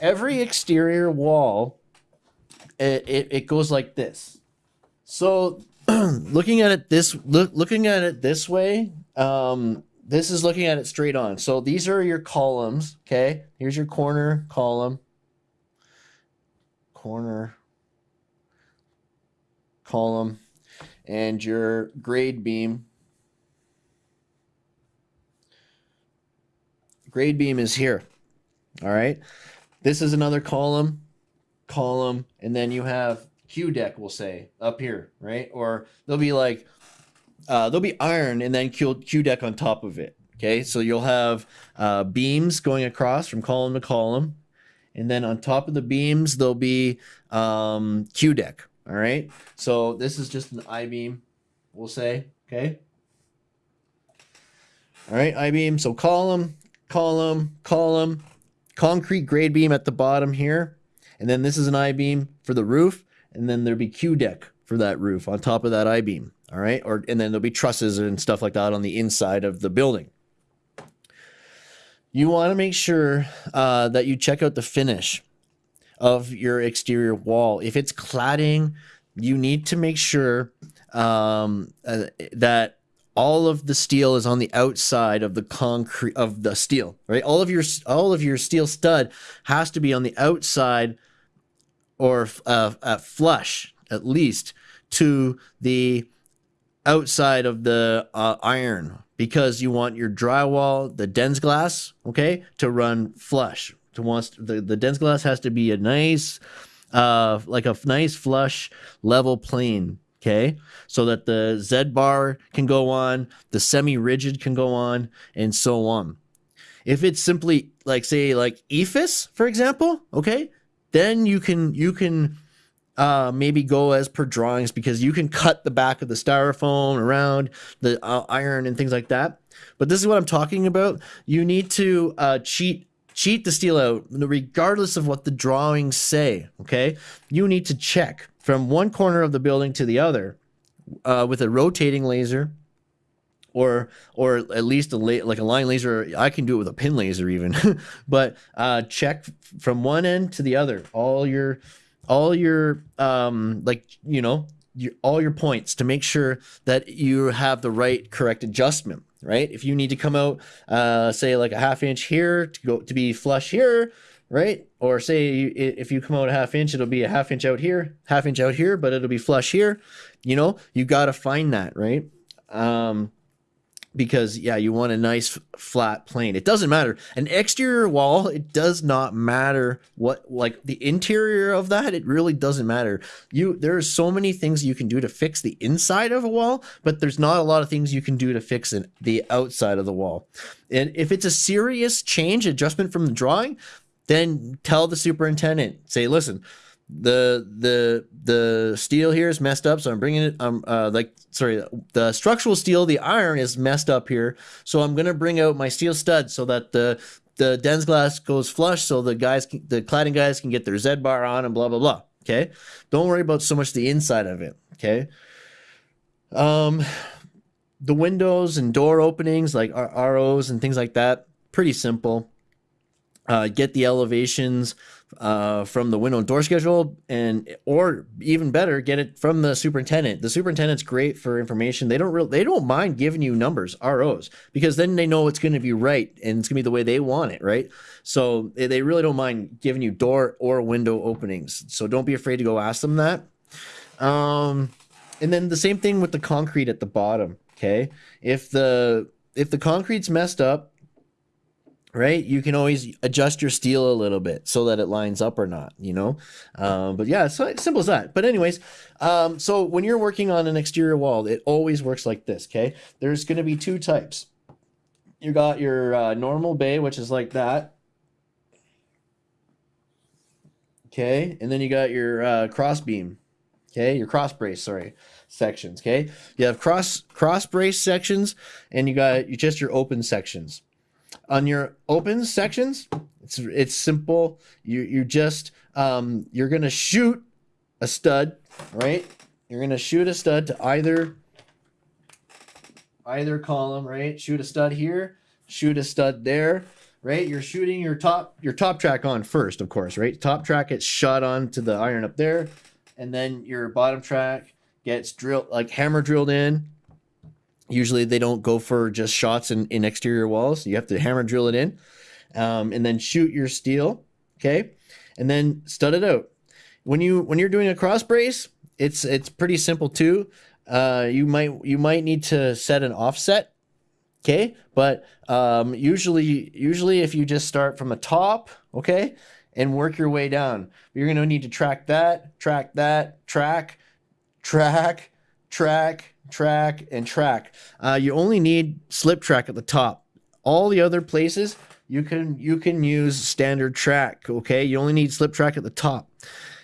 every exterior wall, it, it, it goes like this. So looking at it this look, looking at it this way, um, this is looking at it straight on. So these are your columns. Okay, here's your corner column, corner column, and your grade beam. Grade beam is here. All right. This is another column, column, and then you have Q deck, we'll say, up here, right? Or there'll be like, uh, there'll be iron and then Q, Q deck on top of it. Okay, so you'll have uh, beams going across from column to column. And then on top of the beams, there'll be um, Q deck. All right, so this is just an I beam, we'll say. Okay. All right, I beam. So column, column, column, concrete grade beam at the bottom here. And then this is an I beam for the roof. And then there'll be Q deck for that roof on top of that I beam. All right. Or, and then there'll be trusses and stuff like that on the inside of the building. You want to make sure uh, that you check out the finish of your exterior wall. If it's cladding, you need to make sure um, uh, that all of the steel is on the outside of the concrete of the steel, right? All of your all of your steel stud has to be on the outside or uh, flush at least to the outside of the uh, iron because you want your drywall, the Densglass okay, to run flush. To wants the the Densglass has to be a nice, uh, like a nice flush level plane okay so that the z bar can go on the semi rigid can go on and so on. If it's simply like say like EIFS for example okay then you can you can uh, maybe go as per drawings because you can cut the back of the styrofoam around the uh, iron and things like that. But this is what i'm talking about. You need to uh, cheat cheat the steel out regardless of what the drawings say okay? You need to check from one corner of the building to the other uh, with a rotating laser or or at least a like a line laser. I can do it with a pin laser even but uh, check from one end to the other. All your all your um like you know your, all your points to make sure that you have the right correct adjustment right? If you need to come out uh say like a half inch here to go to be flush here right? Or say if you come out a half inch, it'll be a half inch out here, half inch out here, but it'll be flush here. You know, you got to find that, right? Um, because yeah, you want a nice flat plane. It doesn't matter. An exterior wall, it does not matter what like the interior of that, it really doesn't matter. You there are so many things you can do to fix the inside of a wall, but there's not a lot of things you can do to fix it, the outside of the wall. And if it's a serious change adjustment from the drawing, then tell the superintendent, say, listen, the the the steel here is messed up, so I'm bringing it. Um, uh, like sorry, the structural steel, the iron is messed up here, so I'm gonna bring out my steel stud so that the the Densglass goes flush, so the guys, can, the cladding guys, can get their Z bar on and blah blah blah. Okay, don't worry about so much the inside of it. Okay, um, the windows and door openings like ROs and things like that, pretty simple uh, get the elevations uh, from the window and door schedule and or even better get it from the superintendent. The superintendent's great for information. They don't really they don't mind giving you numbers ros because then they know it's going to be right and it's going to be the way they want it right? So they really don't mind giving you door or window openings. So don't be afraid to go ask them that. Um, and then the same thing with the concrete at the bottom okay? If the if the concrete's messed up right? You can always adjust your steel a little bit so that it lines up or not you know? Um, but yeah so simple as that. But anyways um, so when you're working on an exterior wall it always works like this okay? There's going to be two types. You got your uh, normal bay which is like that. Okay and then you got your uh, cross beam. Okay your cross brace sorry sections okay? You have cross cross brace sections and you got you just your open sections on your open sections, it's it's simple. You you just um, you're gonna shoot a stud, right? You're gonna shoot a stud to either either column, right? Shoot a stud here, shoot a stud there, right? You're shooting your top your top track on first, of course, right? Top track gets shot on to the iron up there, and then your bottom track gets drilled like hammer drilled in. Usually they don't go for just shots in, in exterior walls. You have to hammer drill it in, um, and then shoot your steel, okay, and then stud it out. When you when you're doing a cross brace, it's it's pretty simple too. Uh, you might you might need to set an offset okay but um, usually usually if you just start from the top okay and work your way down you're going to need to track that track that track track track track and track uh, you only need slip track at the top all the other places you can you can use standard track okay you only need slip track at the top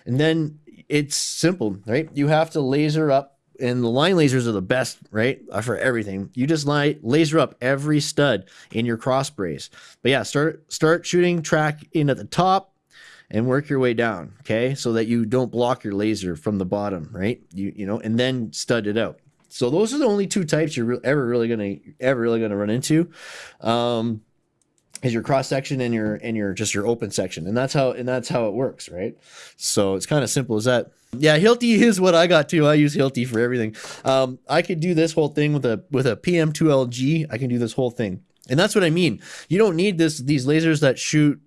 and then it's simple right you have to laser up and the line lasers are the best, right? Uh, for everything. You just light laser up every stud in your cross brace. But yeah, start start shooting track in at the top and work your way down, okay? So that you don't block your laser from the bottom, right? You you know, and then stud it out. So those are the only two types you're ever really gonna ever really gonna run into. Um, is your cross section and your and your just your open section. And that's how and that's how it works right? So it's kind of simple as that. Yeah hilti is what i got too. I use hilti for everything. Um, i could do this whole thing with a with a pm2lg i can do this whole thing. And that's what i mean. You don't need this these lasers that shoot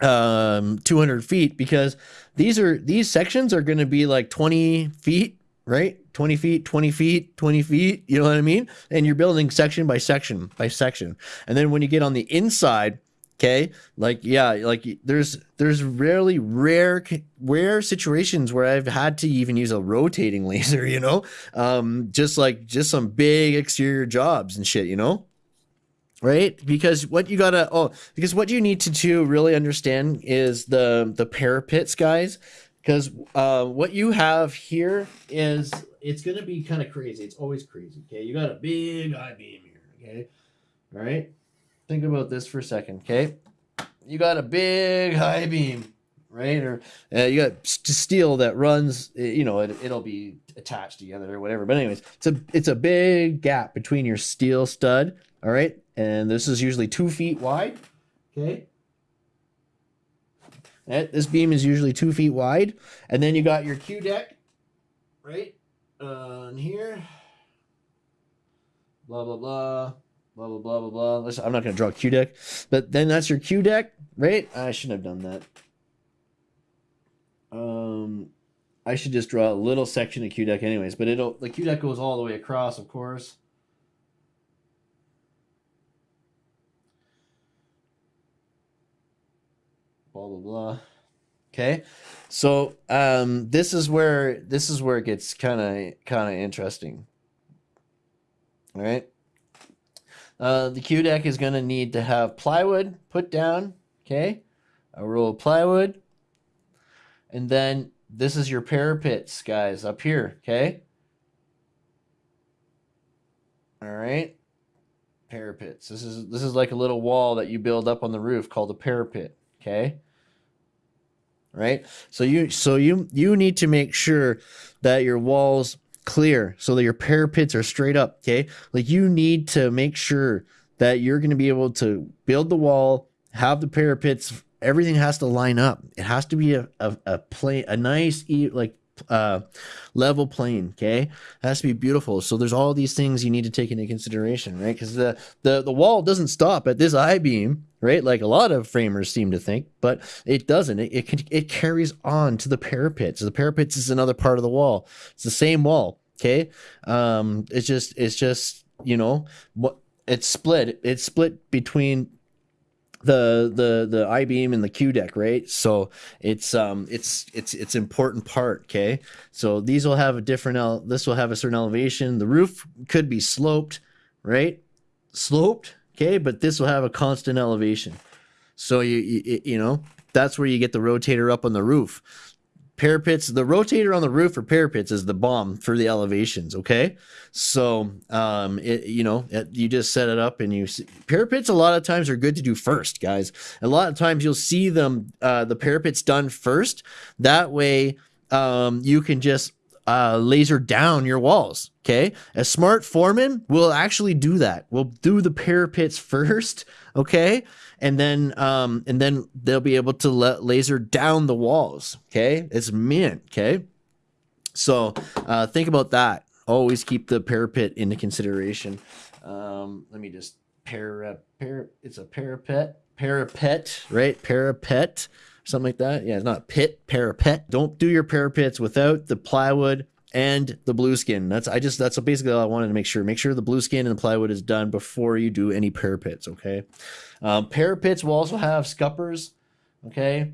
um 200 feet because these are these sections are going to be like 20 feet right 20 feet 20 feet 20 feet you know what i mean? And you're building section by section by section. And then when you get on the inside okay like yeah like there's there's rarely rare rare situations where i've had to even use a rotating laser you know? Um just like just some big exterior jobs and shit you know? Right? Because what you gotta oh because what you need to do really understand is the the parapets guys because uh, what you have here is it's going to be kind of crazy. It's always crazy. Okay, you got a big I beam here. Okay, all right. Think about this for a second. Okay, you got a big high beam, right? Or uh, you got steel that runs. You know, it, it'll be attached together or whatever. But anyways, it's a it's a big gap between your steel stud. All right, and this is usually two feet wide. Okay, this beam is usually two feet wide. And then you got your Q deck, right? On here. Blah, blah, blah. Blah, blah, blah, blah, blah. Listen, I'm not going to draw Q deck. But then that's your Q deck, right? I shouldn't have done that. Um, I should just draw a little section of Q deck anyways. But it'll the Q deck goes all the way across, of course. Blah blah blah. Okay, so um, this is where this is where it gets kind of kind of interesting. All right. Uh, the Q deck is going to need to have plywood put down. Okay, a roll of plywood, and then this is your parapets, guys, up here. Okay. All right. Parapets. This is this is like a little wall that you build up on the roof called a parapet. Okay right? So you so you you need to make sure that your walls clear so that your parapets are straight up, okay? Like you need to make sure that you're going to be able to build the wall, have the parapets, everything has to line up. It has to be a a, a plane, a nice like uh, level plane. Okay, it has to be beautiful. So there's all these things you need to take into consideration, right? Because the the the wall doesn't stop at this I beam, right? Like a lot of framers seem to think, but it doesn't. It it, can, it carries on to the parapets. The parapets is another part of the wall. It's the same wall. Okay, um, it's just it's just you know what it's split. It's split between the the the I beam and the Q deck, right? So it's um it's it's it's important part. Okay, so these will have a different. El- this will have a certain elevation. The roof could be sloped, right? Sloped, okay, but this will have a constant elevation. So you you, you know that's where you get the rotator up on the roof parapets the rotator on the roof for parapets is the bomb for the elevations okay? So um it, you know it, you just set it up and you see, parapets a lot of times are good to do first guys. A lot of times you'll see them uh the parapets done first. That way um you can just uh, laser down your walls. Okay, a smart foreman will actually do that. We'll do the parapets first. Okay, and then um, and then they'll be able to let laser down the walls. Okay, it's mint. Okay, so uh, think about that. Always keep the parapet into consideration. Um, let me just para, para it's a parapet parapet right parapet something like that. Yeah, it's not pit, parapet. Don't do your parapets without the plywood and the blueskin. That's I just that's basically all I wanted to make sure. Make sure the blueskin and the plywood is done before you do any parapets. Okay. Um, parapets will also have scuppers. Okay.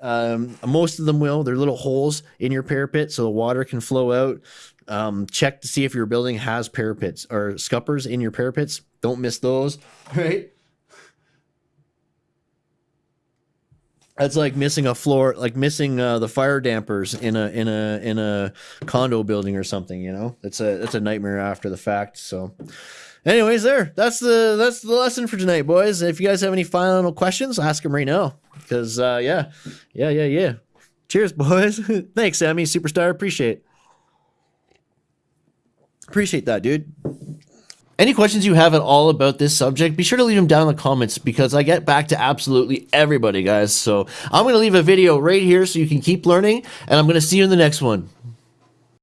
Um, most of them will. They're little holes in your parapet so the water can flow out. Um, check to see if your building has parapets or scuppers in your parapets. Don't miss those. Right. That's like missing a floor, like missing uh, the fire dampers in a in a in a condo building or something. You know, it's a it's a nightmare after the fact. So, anyways, there. That's the that's the lesson for tonight, boys. If you guys have any final questions, ask them right now. Because uh, yeah, yeah, yeah, yeah. Cheers, boys. Thanks, Sammy Superstar. Appreciate. Appreciate that, dude. Any questions you have at all about this subject, be sure to leave them down in the comments because I get back to absolutely everybody, guys. So I'm going to leave a video right here so you can keep learning, and I'm going to see you in the next one.